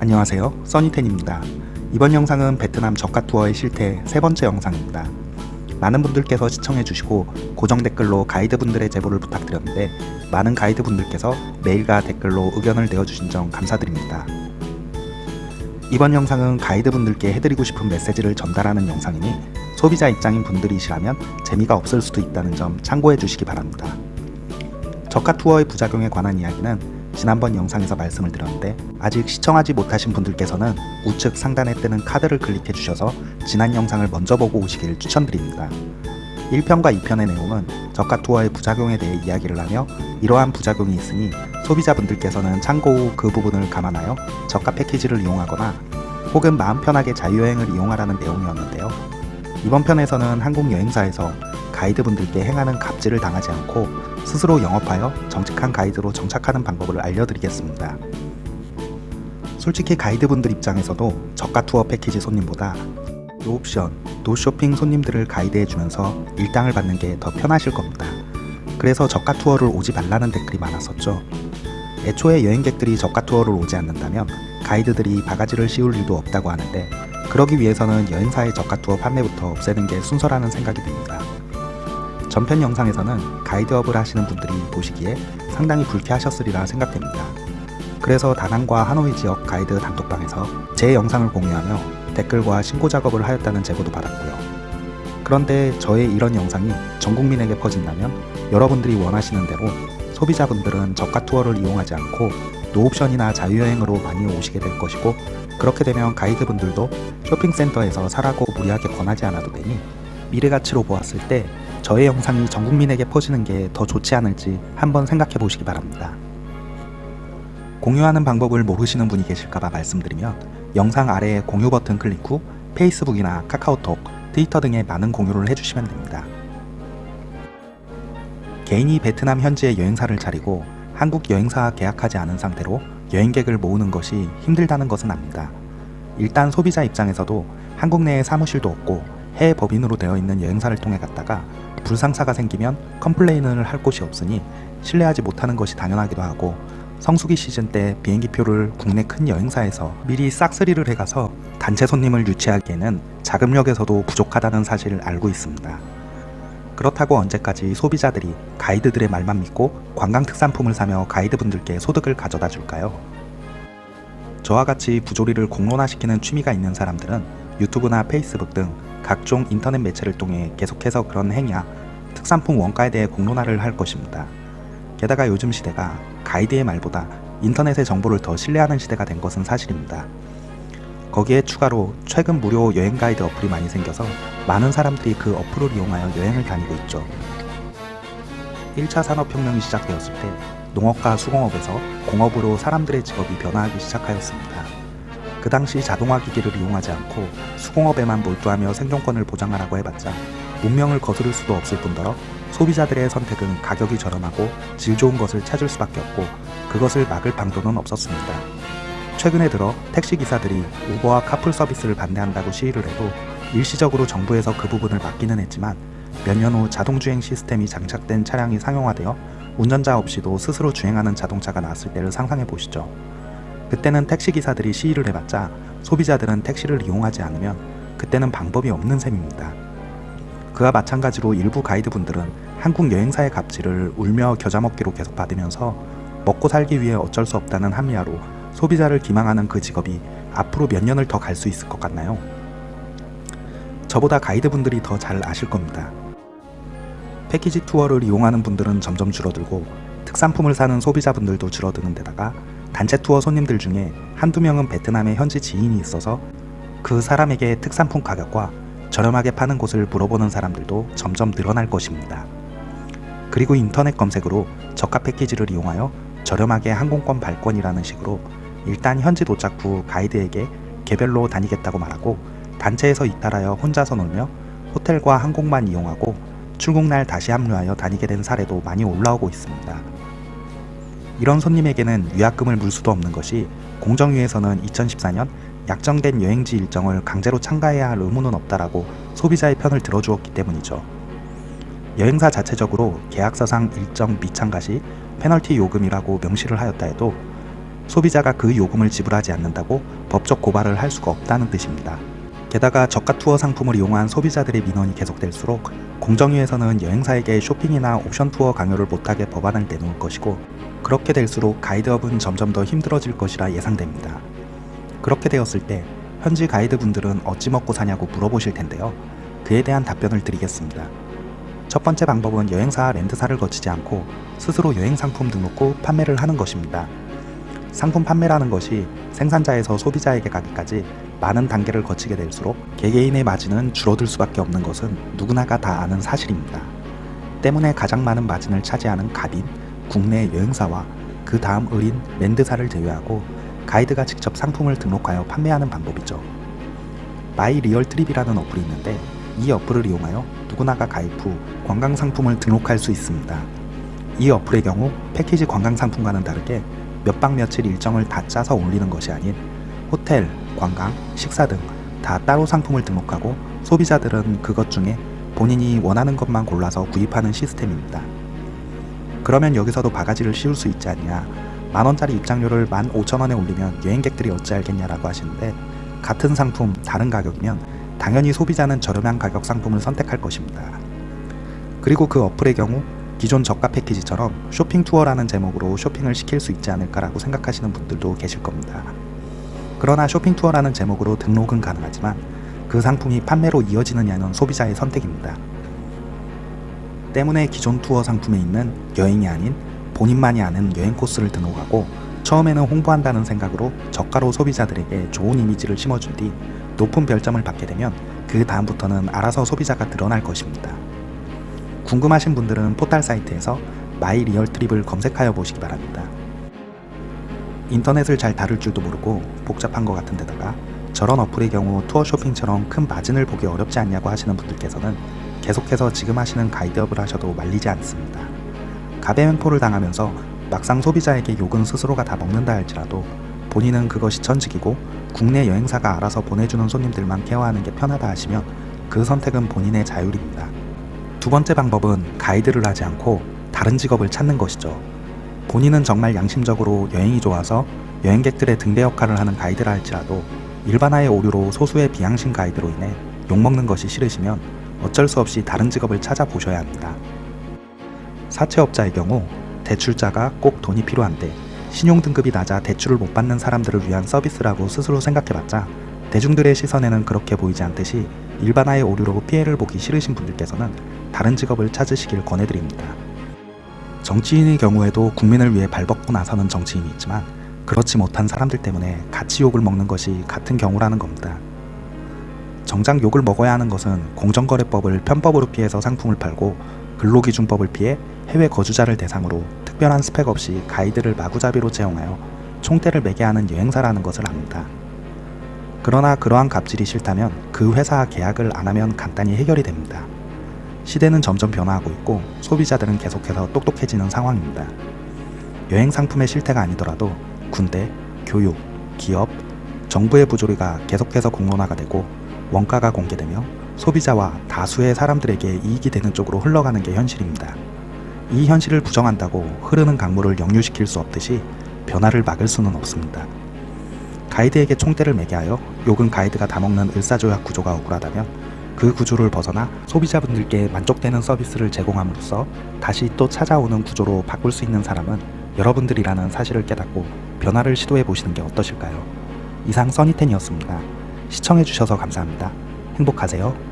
안녕하세요. 써니텐입니다. 이번 영상은 베트남 저가 투어의 실태 세 번째 영상입니다. 많은 분들께서 시청해주시고 고정 댓글로 가이드분들의 제보를 부탁드렸는데 많은 가이드분들께서 메일과 댓글로 의견을 내어주신 점 감사드립니다. 이번 영상은 가이드분들께 해드리고 싶은 메시지를 전달하는 영상이니 소비자 입장인 분들이시라면 재미가 없을 수도 있다는 점 참고해 주시기 바랍니다. 저가 투어의 부작용에 관한 이야기는 지난번 영상에서 말씀을 드렸는데 아직 시청하지 못하신 분들께서는 우측 상단에 뜨는 카드를 클릭해 주셔서 지난 영상을 먼저 보고 오시길 추천드립니다. 1편과 2편의 내용은 저가 투어의 부작용에 대해 이야기를 하며 이러한 부작용이 있으니 소비자분들께서는 참고 후 그 부분을 감안하여 저가 패키지를 이용하거나 혹은 마음 편하게 자유여행을 이용하라는 내용이었는데요. 이번 편에서는 한국 여행사에서 가이드분들께 행하는 갑질을 당하지 않고 스스로 영업하여 정직한 가이드로 정착하는 방법을 알려드리겠습니다. 솔직히 가이드분들 입장에서도 저가 투어 패키지 손님보다 노옵션, 노쇼핑 손님들을 가이드해주면서 일당을 받는 게 더 편하실 겁니다. 그래서 저가 투어를 오지 말라는 댓글이 많았었죠. 애초에 여행객들이 저가 투어를 오지 않는다면 가이드들이 바가지를 씌울 일도 없다고 하는데 그러기 위해서는 여행사의 저가 투어 판매부터 없애는 게 순서라는 생각이 듭니다. 전편 영상에서는 가이드업을 하시는 분들이 보시기에 상당히 불쾌하셨으리라 생각됩니다. 그래서 다낭과 하노이 지역 가이드 단톡방에서 제 영상을 공유하며 댓글과 신고 작업을 하였다는 제보도 받았고요. 그런데 저의 이런 영상이 전 국민에게 퍼진다면 여러분들이 원하시는 대로 소비자분들은 저가 투어를 이용하지 않고 노옵션이나 자유여행으로 많이 오시게 될 것이고 그렇게 되면 가이드분들도 쇼핑센터에서 사라고 무리하게 권하지 않아도 되니 미래가치로 보았을 때 저의 영상이 전 국민에게 퍼지는 게 더 좋지 않을지 한번 생각해 보시기 바랍니다. 공유하는 방법을 모르시는 분이 계실까봐 말씀드리면 영상 아래에 공유 버튼 클릭 후 페이스북이나 카카오톡, 트위터 등에 많은 공유를 해주시면 됩니다. 개인이 베트남 현지에 여행사를 차리고 한국 여행사와 계약하지 않은 상태로 여행객을 모으는 것이 힘들다는 것은 압니다. 일단 소비자 입장에서도 한국 내에 사무실도 없고 해외 법인으로 되어 있는 여행사를 통해 갔다가 불상사가 생기면 컴플레인을 할 곳이 없으니 신뢰하지 못하는 것이 당연하기도 하고 성수기 시즌 때 비행기표를 국내 큰 여행사에서 미리 싹쓸이를 해가서 단체 손님을 유치하기에는 자금력에서도 부족하다는 사실을 알고 있습니다. 그렇다고 언제까지 소비자들이 가이드들의 말만 믿고 관광 특산품을 사며 가이드분들께 소득을 가져다 줄까요? 저와 같이 부조리를 공론화시키는 취미가 있는 사람들은 유튜브나 페이스북 등 각종 인터넷 매체를 통해 계속해서 그런 행위야 특산품 원가에 대해 공론화를 할 것입니다. 게다가 요즘 시대가 가이드의 말보다 인터넷의 정보를 더 신뢰하는 시대가 된 것은 사실입니다. 거기에 추가로 최근 무료 여행 가이드 어플이 많이 생겨서 많은 사람들이 그 어플을 이용하여 여행을 다니고 있죠. 1차 산업혁명이 시작되었을 때 농업과 수공업에서 공업으로 사람들의 직업이 변화하기 시작하였습니다. 그 당시 자동화 기기를 이용하지 않고 수공업에만 몰두하며 생존권을 보장하라고 해봤자 문명을 거스를 수도 없을 뿐더러 소비자들의 선택은 가격이 저렴하고 질 좋은 것을 찾을 수밖에 없고 그것을 막을 방도는 없었습니다. 최근에 들어 택시기사들이 우버와 카풀 서비스를 반대한다고 시위를 해도 일시적으로 정부에서 그 부분을 막기는 했지만 몇 년 후 자동주행 시스템이 장착된 차량이 상용화되어 운전자 없이도 스스로 주행하는 자동차가 나왔을 때를 상상해 보시죠. 그때는 택시기사들이 시위를 해봤자 소비자들은 택시를 이용하지 않으면 그때는 방법이 없는 셈입니다. 그와 마찬가지로 일부 가이드분들은 한국 여행사의 갑질을 울며 겨자먹기로 계속 받으면서 먹고 살기 위해 어쩔 수 없다는 합리화로 소비자를 기망하는 그 직업이 앞으로 몇 년을 더 갈 수 있을 것 같나요? 저보다 가이드분들이 더 잘 아실 겁니다. 패키지 투어를 이용하는 분들은 점점 줄어들고 특산품을 사는 소비자분들도 줄어드는 데다가 단체 투어 손님들 중에 한두 명은 베트남에 현지 지인이 있어서 그 사람에게 특산품 가격과 저렴하게 파는 곳을 물어보는 사람들도 점점 늘어날 것입니다. 그리고 인터넷 검색으로 저가 패키지를 이용하여 저렴하게 항공권 발권이라는 식으로 일단 현지 도착 후 가이드에게 개별로 다니겠다고 말하고 단체에서 이탈하여 혼자서 놀며 호텔과 항공만 이용하고 출국날 다시 합류하여 다니게 된 사례도 많이 올라오고 있습니다. 이런 손님에게는 위약금을 물 수도 없는 것이 공정위에서는 2014년 약정된 여행지 일정을 강제로 참가해야 할 의무는 없다라고 소비자의 편을 들어주었기 때문이죠. 여행사 자체적으로 계약서상 일정 미참가 시 페널티 요금이라고 명시를 하였다 해도 소비자가 그 요금을 지불하지 않는다고 법적 고발을 할 수가 없다는 뜻입니다. 게다가 저가 투어 상품을 이용한 소비자들의 민원이 계속될수록 공정위에서는 여행사에게 쇼핑이나 옵션 투어 강요를 못하게 법안을 내놓을 것이고 그렇게 될수록 가이드업은 점점 더 힘들어질 것이라 예상됩니다. 그렇게 되었을 때 현지 가이드분들은 어찌 먹고 사냐고 물어보실 텐데요. 그에 대한 답변을 드리겠습니다. 첫 번째 방법은 여행사 렌트사를 거치지 않고 스스로 여행 상품 등록 후 판매를 하는 것입니다. 상품 판매라는 것이 생산자에서 소비자에게 가기까지 많은 단계를 거치게 될수록 개개인의 마진은 줄어들 수밖에 없는 것은 누구나가 다 아는 사실입니다. 때문에 가장 많은 마진을 차지하는 갑인, 국내 여행사와 그 다음 을인 land사를 제외하고 가이드가 직접 상품을 등록하여 판매하는 방법이죠. My Real Trip이라는 어플이 있는데 이 어플을 이용하여 누구나가 가입 후 관광 상품을 등록할 수 있습니다. 이 어플의 경우 패키지 관광 상품과는 다르게 몇 박 며칠 일정을 다 짜서 올리는 것이 아닌 호텔, 관광, 식사 등 다 따로 상품을 등록하고 소비자들은 그것 중에 본인이 원하는 것만 골라서 구입하는 시스템입니다. 그러면 여기서도 바가지를 씌울 수 있지 않냐 만원짜리 입장료를 15,000원에 올리면 여행객들이 어찌 알겠냐라고 하시는데 같은 상품 다른 가격이면 당연히 소비자는 저렴한 가격 상품을 선택할 것입니다. 그리고 그 어플의 경우 기존 저가 패키지처럼 쇼핑 투어라는 제목으로 쇼핑을 시킬 수 있지 않을까라고 생각하시는 분들도 계실 겁니다. 그러나 쇼핑 투어라는 제목으로 등록은 가능하지만 그 상품이 판매로 이어지느냐는 소비자의 선택입니다. 때문에 기존 투어 상품에 있는 여행이 아닌 본인만이 아는 여행 코스를 등록하고 처음에는 홍보한다는 생각으로 저가로 소비자들에게 좋은 이미지를 심어준 뒤 높은 별점을 받게 되면 그 다음부터는 알아서 소비자가 늘어날 것입니다. 궁금하신 분들은 포탈 사이트에서 My Real Trip을 검색하여 보시기 바랍니다. 인터넷을 잘 다룰 줄도 모르고 복잡한 것 같은 데다가 저런 어플의 경우 투어 쇼핑처럼 큰 마진을 보기 어렵지 않냐고 하시는 분들께서는 계속해서 지금 하시는 가이드업을 하셔도 말리지 않습니다. 가배횡포를 당하면서 막상 소비자에게 욕은 스스로가 다 먹는다 할지라도 본인은 그것이 천직이고 국내 여행사가 알아서 보내주는 손님들만 케어하는 게 편하다 하시면 그 선택은 본인의 자율입니다. 두 번째 방법은 가이드를 하지 않고 다른 직업을 찾는 것이죠. 본인은 정말 양심적으로 여행이 좋아서 여행객들의 등대 역할을 하는 가이드라 할지라도 일반화의 오류로 소수의 비양심 가이드로 인해 욕먹는 것이 싫으시면 어쩔 수 없이 다른 직업을 찾아보셔야 합니다. 사채업자의 경우 대출자가 꼭 돈이 필요한데 신용등급이 낮아 대출을 못 받는 사람들을 위한 서비스라고 스스로 생각해봤자 대중들의 시선에는 그렇게 보이지 않듯이 일반화의 오류로 피해를 보기 싫으신 분들께서는 다른 직업을 찾으시길 권해드립니다. 정치인의 경우에도 국민을 위해 발벗고 나서는 정치인이 있지만 그렇지 못한 사람들 때문에 같이 욕을 먹는 것이 같은 경우라는 겁니다. 정작 욕을 먹어야 하는 것은 공정거래법을 편법으로 피해서 상품을 팔고 근로기준법을 피해 해외 거주자를 대상으로 특별한 스펙 없이 가이드를 마구잡이로 채용하여 총대를 매게 하는 여행사라는 것을 압니다. 그러나 그러한 갑질이 싫다면 그 회사와 계약을 안 하면 간단히 해결이 됩니다. 시대는 점점 변화하고 있고 소비자들은 계속해서 똑똑해지는 상황입니다. 여행 상품의 실태가 아니더라도 군대, 교육, 기업, 정부의 부조리가 계속해서 공론화가 되고 원가가 공개되며 소비자와 다수의 사람들에게 이익이 되는 쪽으로 흘러가는 게 현실입니다. 이 현실을 부정한다고 흐르는 강물을 역류시킬 수 없듯이 변화를 막을 수는 없습니다. 가이드에게 총대를 매게 하여 욕은 가이드가 다 먹는 을사조약 구조가 억울하다면 그 구조를 벗어나 소비자분들께 만족되는 서비스를 제공함으로써 다시 또 찾아오는 구조로 바꿀 수 있는 사람은 여러분들이라는 사실을 깨닫고 변화를 시도해 보시는 게 어떠실까요? 이상 써니텐이었습니다. 시청해주셔서 감사합니다. 행복하세요.